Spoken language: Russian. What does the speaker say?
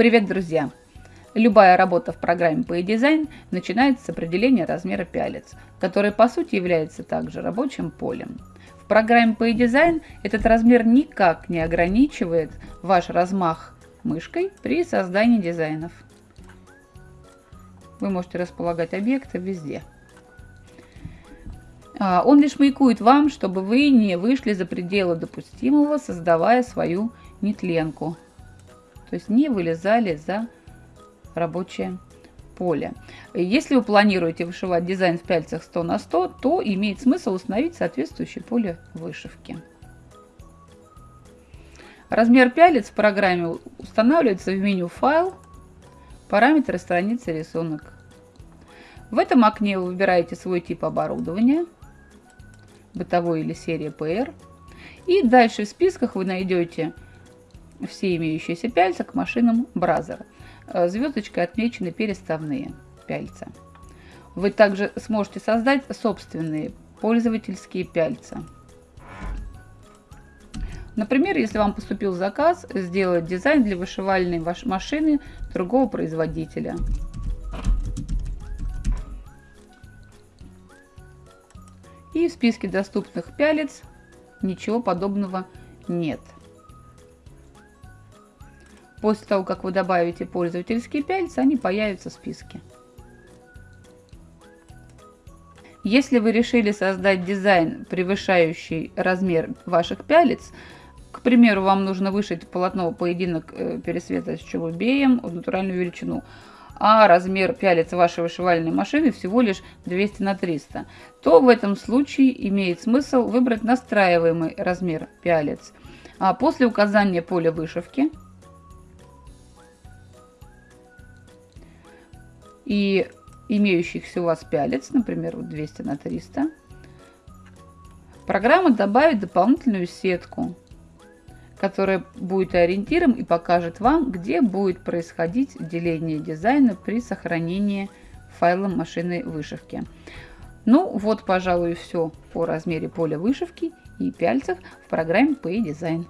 Привет, друзья! Любая работа в программе PayDesign начинается с определения размера пялец, который по сути является также рабочим полем. В программе PayDesign этот размер никак не ограничивает ваш размах мышкой при создании дизайнов. Вы можете располагать объекты везде. А, он лишь маякует вам, чтобы вы не вышли за пределы допустимого, создавая свою нетленку то есть не вылезали за рабочее поле. Если вы планируете вышивать дизайн в пяльцах 100 на 100, то имеет смысл установить соответствующее поле вышивки. Размер пялец в программе устанавливается в меню «Файл», «Параметры страницы рисунок». В этом окне вы выбираете свой тип оборудования, бытовой или серия PR. И дальше в списках вы найдете все имеющиеся пяльца к машинам Brother. Э, звездочкой отмечены переставные пяльца. Вы также сможете создать собственные пользовательские пяльца. Например, если вам поступил заказ сделать дизайн для вышивальной машины другого производителя. И в списке доступных пялец ничего подобного нет. После того, как вы добавите пользовательские пяльца, они появятся в списке. Если вы решили создать дизайн, превышающий размер ваших пялец, к примеру, вам нужно вышить полотно поединок э, пересвета с челубеем в натуральную величину, а размер пялец вашей вышивальной машины всего лишь 200 на 300, то в этом случае имеет смысл выбрать настраиваемый размер пялец. А после указания поля вышивки и имеющихся у вас пялец, например, 200 на 300, программа добавит дополнительную сетку, которая будет ориентиром и покажет вам, где будет происходить деление дизайна при сохранении файла машины вышивки. Ну вот, пожалуй, все по размере поля вышивки и пяльцев в программе PayDesign.